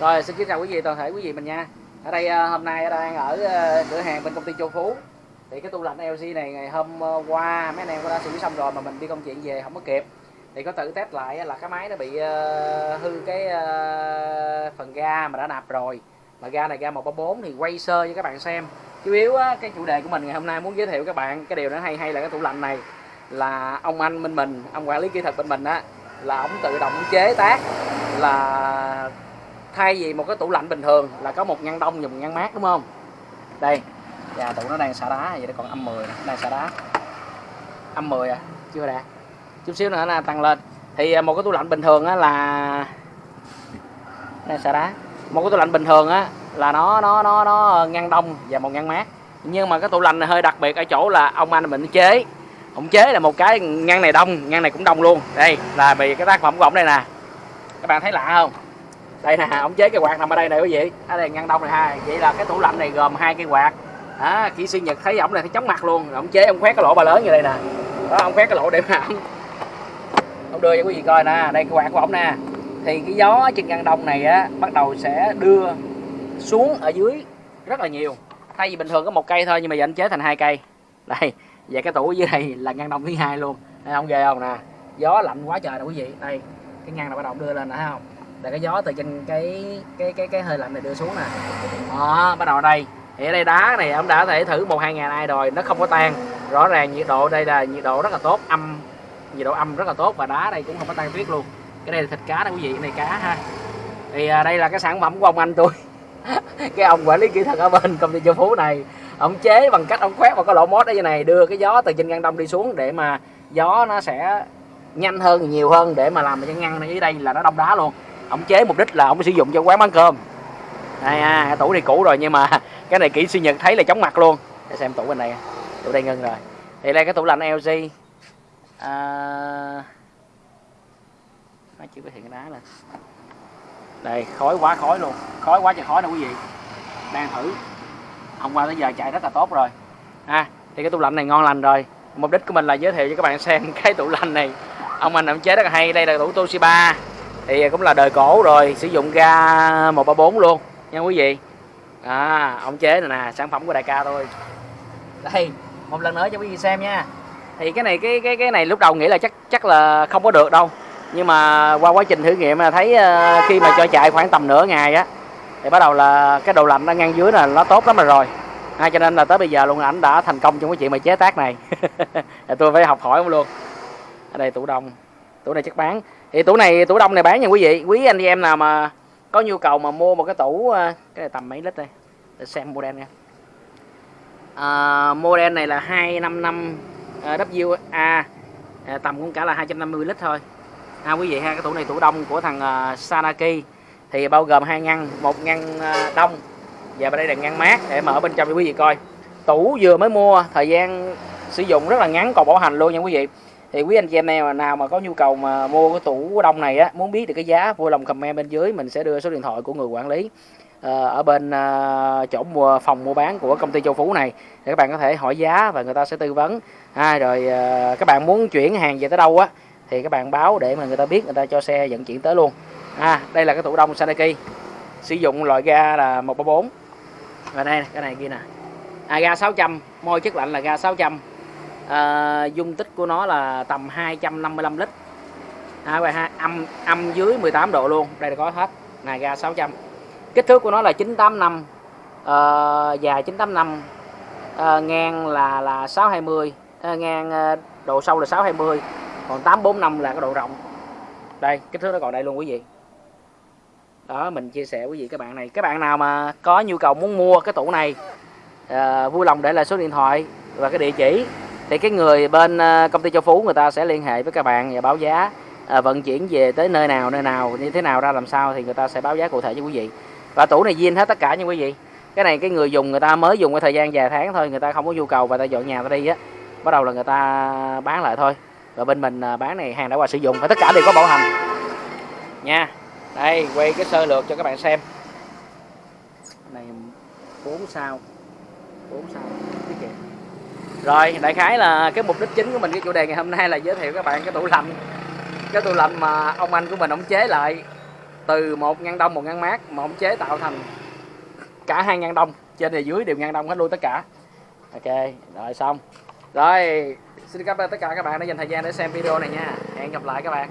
Rồi xin kính chào quý vị toàn thể quý vị mình nha. Ở đây ờ, hôm nay đang ở ờ, cửa hàng bên công ty Châu Phú. Thì cái tủ lạnh LG này ngày hôm ờ, qua mấy anh em cũng đã xử lý xong rồi mà mình đi công chuyện về không có kịp. Thì có tự test lại là cái máy nó bị hư cái phần ga mà đã nạp rồi. Mà ga này ga 134 thì quay sơ cho các bạn xem. Chủ yếu á, cái chủ đề của mình ngày hôm nay muốn giới thiệu các bạn cái điều nó hay hay là cái tủ lạnh này là ông anh bên mình, ông quản lý kỹ thuật bên mình á là ông tự động chế tác là thay vì một cái tủ lạnh bình thường là có một ngăn đông và một ngăn mát đúng không? Đây và tủ nó đang xả đá vậy đó còn âm 10 này, đang xả đá. Âm 10 à chưa đạt chút xíu nữa là tăng lên. Thì à, một cái tủ lạnh bình thường á là đang xả đá. Một cái tủ lạnh bình thường á là nó nó nó nó ngăn đông và một ngăn mát. Nhưng mà cái tủ lạnh này hơi đặc biệt ở chỗ là ông anh mình chế. Ông chế là một cái ngăn này đông ngăn này cũng đông luôn. Đây là vì cái tác phẩm của ông đây nè. Các bạn thấy lạ không? Đây nè, ông chế cái quạt nằm ở đây này quý vị. Ở đây ngăn đông này ha vậy là cái tủ lạnh này gồm hai cái quạt. Đó kỹ sư nhật thấy ổng này thấy chóng mặt luôn. Ông chế ông khoét cái lỗ bà lớn như đây nè. Đó ông khoét cái lỗ để mà ông ông đưa cho quý vị coi nè. Đây, cái quạt của ổng nè. Thì cái gió trên ngăn đông này á, bắt đầu sẽ đưa xuống ở dưới rất là nhiều. Thay vì bình thường có một cây thôi, nhưng mà giờ anh chế thành hai cây. Đây và cái tủ dưới này là ngăn đông thứ hai luôn. Đây, ông ghê không nè? Gió lạnh quá trời nè quý vị. Đây, cái ngăn này bắt đầu đưa lên nè, thấy không? Là cái gió từ trên cái cái cái cái hơi lạnh này đưa xuống nè. Đó bắt đầu ở đây. Thì ở đây đá này ông đã thể thử một hai ngày nay rồi nó không có tan. Rõ ràng nhiệt độ đây là nhiệt độ rất là tốt âm nhiệt độ âm rất là tốt và đá đây cũng không có tan tuyết luôn. Cái đây là thịt cá đó quý vị cái này cá ha. Thì à, đây là cái sản phẩm của ông anh tôi. Cái ông quản lý kỹ thuật ở bên công ty châu phú này. Ông chế bằng cách ông khoét vào cái lỗ mốt ở như này đưa cái gió từ trên ngăn đông đi xuống để mà gió nó sẽ nhanh hơn nhiều hơn để mà làm cho ngăn này dưới đây là nó đông đá luôn ông chế mục đích là ông sử dụng cho quán bán cơm. Đây à cái tủ này cũ rồi nhưng mà cái này kỹ sư nhật thấy là chóng mặt luôn. Để xem tủ bên này tủ đây ngưng rồi. Thì đây cái tủ lạnh LG à... nó chưa có hiện cái đá lên đây, khói quá khói luôn. Khói quá trời khói nè quý vị. Đang thử. Hôm qua tới giờ chạy rất là tốt rồi. Ha, thì cái tủ lạnh này ngon lành rồi. Mục đích của mình là giới thiệu cho các bạn xem cái tủ lạnh này. Ông anh ông chế rất là hay. Đây là tủ Toshiba thì cũng là đời cổ rồi sử dụng ga 134 luôn nha quý vị. À ông chế này nè sản phẩm của đại ca thôi. Đây một lần nữa cho quý vị xem nha. Thì cái này cái cái cái này lúc đầu nghĩ là chắc chắc là không có được đâu. Nhưng mà qua quá trình thử nghiệm là thấy ờ, khi mà cho chạy khoảng tầm nửa ngày á thì bắt đầu là cái đồ lạnh nó ngang dưới là nó tốt lắm rồi. À, cho nên là tới bây giờ luôn ảnh đã thành công trong cái chuyện mà chế tác này. Tôi phải học hỏi ông luôn. Ở đây tủ đông tủ này chắc bán thì tủ này tủ đông này bán nha quý vị. Quý anh chị em nào mà có nhu cầu mà mua một cái tủ ờ, cái này tầm mấy lít đây? Để xem model nha. À, model này là 255 uh, WA à, tầm cũng cả là 250 lít thôi. Ha quý vị ha cái tủ này tủ đông của thằng uh, Sanaki. Thì bao gồm hai ngăn một ngăn uh, đông và bên đây là ngăn mát để mở bên trong cho quý vị coi. Tủ vừa mới mua thời gian sử dụng rất là ngắn còn bảo hành luôn nha quý vị thì quý anh chị em nào, nào mà có nhu cầu mà mua cái tủ đông này á muốn biết được cái giá vui lòng comment bên dưới mình sẽ đưa số điện thoại của người quản lý ờ, ở bên ờ, chỗ mua phòng mua bán của công ty châu phú này để các bạn có thể hỏi giá và người ta sẽ tư vấn. À, rồi ờ, các bạn muốn chuyển hàng về tới đâu á thì các bạn báo để mà người ta biết người ta cho xe vận chuyển tới luôn. À đây là cái tủ đông Sanaki sử dụng loại ga là 134 và đây cái này kia nè. À, ga 600 môi chất lạnh là ga 600 à, dung tích của nó là tầm 255 lít. À, và âm âm dưới 18 độ luôn đây là có hết này ga 600 kích thước của nó là 985 à, ờ, dài 985 à, ờ, ngang là là 620 à, ngang à, độ sâu là 620 còn 845 là cái độ rộng. Đây kích thước nó còn đây luôn quý vị. Đó mình chia sẻ quý vị các bạn này. Các bạn nào mà có nhu cầu muốn mua cái tủ này à, vui lòng để lại số điện thoại và cái địa chỉ thì cái người bên ờ, công ty châu phú người ta sẽ liên hệ với các bạn và báo giá à, vận chuyển về tới nơi nào nơi nào như thế nào ra làm sao thì người ta sẽ báo giá cụ thể cho quý vị. Và tủ này zin hết tất cả nha quý vị. Cái này cái người dùng người ta mới dùng cái thời gian vài tháng thôi người ta không có nhu cầu và ta dọn nhà ta đi á. Bắt đầu là người ta bán lại thôi. Và bên mình ờ, bán này hàng đã qua sử dụng và tất cả đều có bảo hành. Nha đây quay cái sơ lược cho các bạn xem. Này 4 sao. 4 sao. Tiết kiệm rồi, đại khái là cái mục đích chính của mình, cái chủ đề ngày hôm nay là giới thiệu các bạn cái tủ lạnh. Cái tủ lạnh mà ông anh của mình ông chế lại từ một ngăn đông, một ngăn mát mà ổng chế tạo thành cả hai ngăn đông. Trên và dưới đều ngăn đông hết luôn tất cả. Ok, rồi xong. Rồi, xin cảm ơn tất cả các bạn đã dành thời gian để xem video này nha. Hẹn gặp lại các bạn.